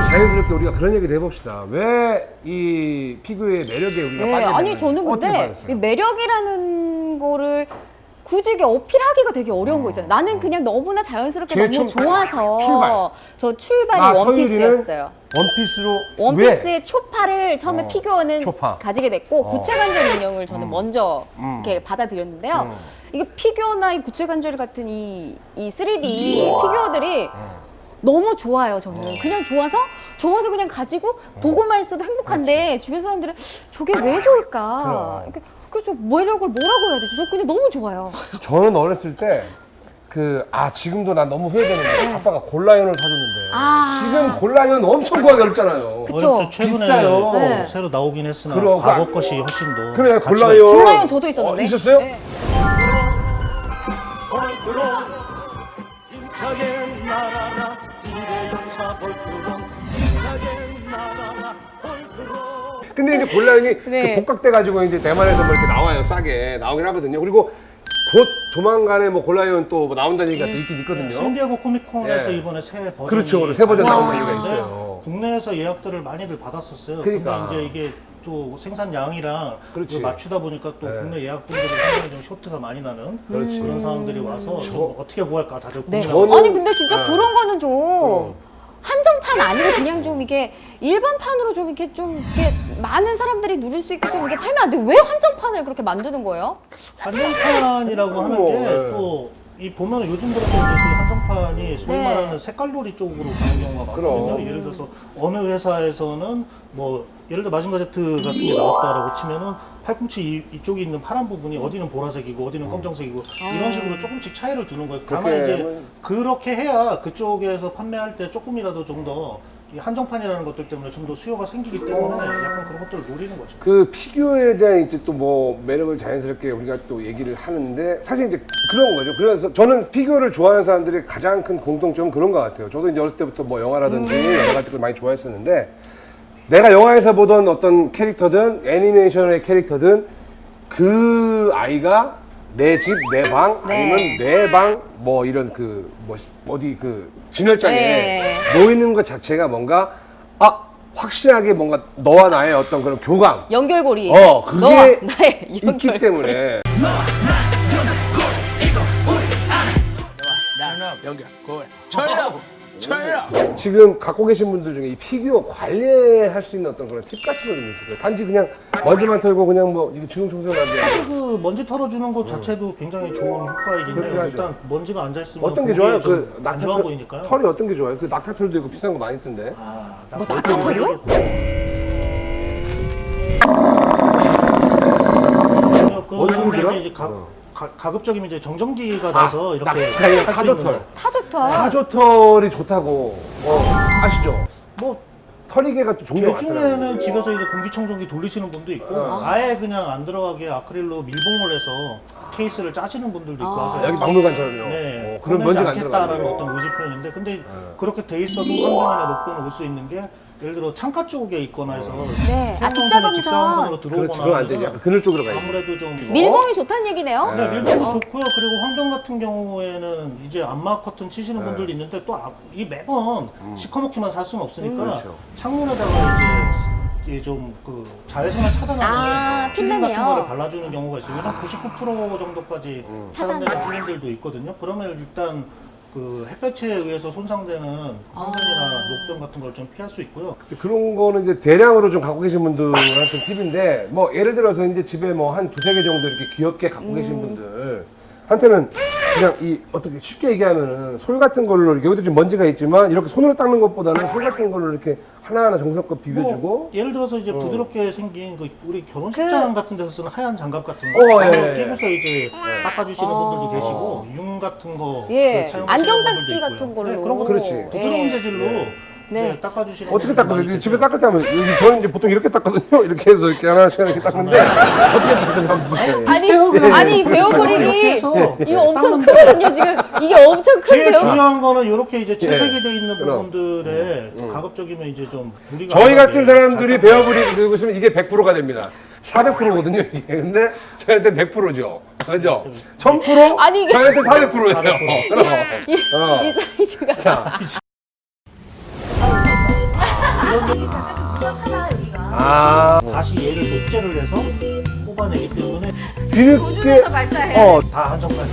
자연스럽게 우리가 그런 얘기를 해봅시다. 왜 이 피규어의 매력에 우리가 네, 빠지게 아니? 저는 근데? 이 매력이라는 거를 굳이 이게 어필하기가 되게 어려운 거 있잖아요. 나는 그냥 너무나 자연스럽게 너무 출- 좋아서 출발. 저 출발이 아, 원피스였어요. 원피스로 원피스의 초파를 처음에 어, 피규어는 초파. 가지게 됐고 어. 구체관절 인형을 저는 음. 먼저 음. 이렇게 받아들였는데요. 음. 이게 피규어나 이 구체관절 같은 이, 이 3D 피규어들이 어. 너무 좋아요. 저는 그냥 좋아서 좋아서 그냥 가지고 어. 보고만 있어도 행복한데 주변 사람들은 저게 왜 좋을까? 그래서 매력을 뭐라고 해야 되죠? 저 그냥 너무 좋아요. 저는 어렸을 때 그 아 지금도 난 너무 후회되는데 아빠가 골라연을 사줬는데 네. 아. 지금 골라연 엄청 구하기 어렵잖아요. 그쵸. 최근에 비싸요. 네. 새로 나오긴 했으나 그럼, 과거 그- 것이 훨씬 더 그래 골라연. 골라연 저도 있었는데. 어, 있었어요? 네. 날아라 근데 이제 골라연이 네. 그 복각돼 가지고 이제 대만에서 뭐 이렇게 나와요 싸게 나오긴 하거든요. 그리고 곧 조만간에 뭐 골라연 또뭐 나온다는 얘기가 또 있긴 있거든요. 샌디에고 코미콘에서 예. 이번에 새 버전이 그렇죠. 새 버전 나온 이유가 있어요. 국내에서 예약들을 많이들 받았었어요. 그러니까. 근데 이제 이게 또 생산량이랑 그렇지. 맞추다 보니까 또 네. 국내 예약분들이 상당히 좀 쇼트가 많이 나는 그렇지. 런 상황들이 와서 좀 어떻게 구할까 다들 네. 고민하고 저는- 아니 근데 진짜 아. 그런 거는 좀 어. 한정판 아니고 그냥 좀 이게 일반판으로 좀 이렇게 좀 이렇게 많은 사람들이 누릴 수 있게 좀 이게 팔면 안 돼. 왜 한정판을 그렇게 만드는 거예요? 한정판이라고 하는 뭐, 게 예. 또이 보면 요즘 들어서 한정판이 소위 네. 말하는 색깔놀이 쪽으로 가는 경우가 많거든요. 그럼. 예를 들어서 어느 회사에서는 뭐 예를 들어 마징가제트 같은 게 나왔다라고 치면은 팔꿈치 이, 이쪽에 있는 파란 부분이 어디는 보라색이고 어디는 검정색이고 이런 식으로 조금씩 차이를 두는 거예요. 다만 그렇게 이제 그렇게 해야 그쪽에서 판매할 때 조금이라도 좀 더 한정판이라는 것들 때문에 좀 더 수요가 생기기 때문에 약간 그런 것들을 노리는 거죠. 그 피규어에 대한 이제 또 뭐 매력을 자연스럽게 우리가 또 얘기를 하는데 사실 이제 그런 거죠. 그래서 저는 피규어를 좋아하는 사람들의 가장 큰 공통점은 그런 것 같아요. 저도 이제 어렸을 때부터 뭐 영화라든지 여러 가지 걸 많이 좋아했었는데 내가 영화에서 보던 어떤 캐릭터든 애니메이션의 캐릭터든 그 아이가 내 집, 내 방, 네. 아니면 내 방, 뭐 이런 그, 뭐, 어디 그 진열장에 네. 놓이는 것 자체가 뭔가, 아, 확실하게 뭔가 너와 나의 어떤 그런 교감, 연결고리. 어, 그게 너와 나의 있기 연결고리. 때문에 연결 골 철야 철야 지금 갖고 계신 분들 중에 이 피규어 관리할 수 있는 어떤 그런 팁 같은 거 좀 있을까요? 단지 그냥 먼지만 털고 그냥 뭐 이거 지금 청소를 사실 하는데 그 먼지 털어주는 것 자체도 굉장히 좋은 효과이긴 그렇긴 해요. 하죠. 일단 먼지가 앉아 있으면 어떤 게 좋아요? 좀그안 낙타 좋아 털, 보이니까요. 털이 어떤 게 좋아요? 그 낙타 털도 있고 비싼 거 많이 쓴데 아, 뭐 낙타 털이요? 어떤 게 들어? 이제 가, 어. 가, 가급적이면 이제 정전기가 나서 이렇게 할수 있는 타조털 거. 타 좋다. 타조털이 좋다고 어, 아시죠? 뭐 털이개가 또 종류가 많더라고요 개중에는 집에서 이제 공기청정기 돌리시는 분도 있고 어. 아예 그냥 안 들어가게 아크릴로 밀봉을 해서 케이스를 짜시는 분들도 있고 아. 하세요. 여기 박물관처럼요 네, 어, 그런 꺼내지 먼지가 안 않겠다라는 들어가요 어떤 의지 표현인데 근데 네. 그렇게 돼 있어도 환경이나 녹도는 올수 있는 게 예를 들어 창가 쪽에 있거나 해서 네. 아, 직사광선. 직사광선으로 들어오거나 그렇지 그건 안 되지 약간 그늘 쪽으로 가야지 아무래도 좀 밀봉이 좋다는 얘기네요. 네, 밀봉이 어. 좋고요. 그리고 환경 같은 경우에는 이제 안마 커튼 치시는 분들이 있는데 또 이 매번 시커멓게만 살 수는 없으니까 그렇죠. 창문에다가 이제 이제 좀그 자외선을 차단하는 아, 필름 같은? 거를 발라주는 경우가 있어요. 한99% 정도까지 차단되는 차단. 필름들도 있거든요. 그러면 일단 그 햇볕에 의해서 손상되는 황선이나 녹변 같은 걸 좀 피할 수 있고요. 그런 거는 이제 대량으로 좀 갖고 계신 분들한테 팁인데 뭐 예를 들어서 이제 집에 뭐 한 두세 개 정도 이렇게 귀엽게 갖고 계신 분들. 한테는 그냥 이 어떻게 쉽게 얘기하면은 솔 같은 걸로 여기도 좀 먼지가 있지만 이렇게 손으로 닦는 것보다는 솔 같은 걸로 이렇게 하나하나 정성껏 비벼주고 뭐 예를 들어서 이제 부드럽게 생긴 그 우리 결혼식장 같은 데서 쓰는 하얀 장갑 같은 거 어, 예, 예. 끼고서 이제 닦아주시는 분들도 계시고 융 같은 거 예. 사용하시는 안경 분들도 닦기 있고요. 같은 걸로. 네, 그런 거 그렇지. 부드러운 예. 재질로 네. 네, 닦아주시는 어떻게? 많이 집에. 닦을 때 하면 여기 저는 이제 보통 이렇게 닦거든요. 이렇게 해서 이렇게 하나씩 이렇게 닦는데 어떻게 닦느냐 보세요. 아니. 아니 이렇게 그림이 해서 이거 엄청 크거든요. 지금 이게 엄청 제일 큰데요. 중요한 거는 이렇게 이제 채색이 돼 있는. 부분들에 음. 가급적이면 이제 좀 무리가 저희 안 같은 사람들이 잘 베어브리 들고 있으면 이게 100%가 됩니다. 400%거든요, 이게. 근데 저희한테 100%죠. 그죠? 1000%? 아니, 이게- 저희한테 400%예요. 그럼. 이, 어. 이 사이즈가 자, 아 다시 얘를 독재를 해서 뽑아내기 때문에 뒤늦게 발사해. 어 다 한정판.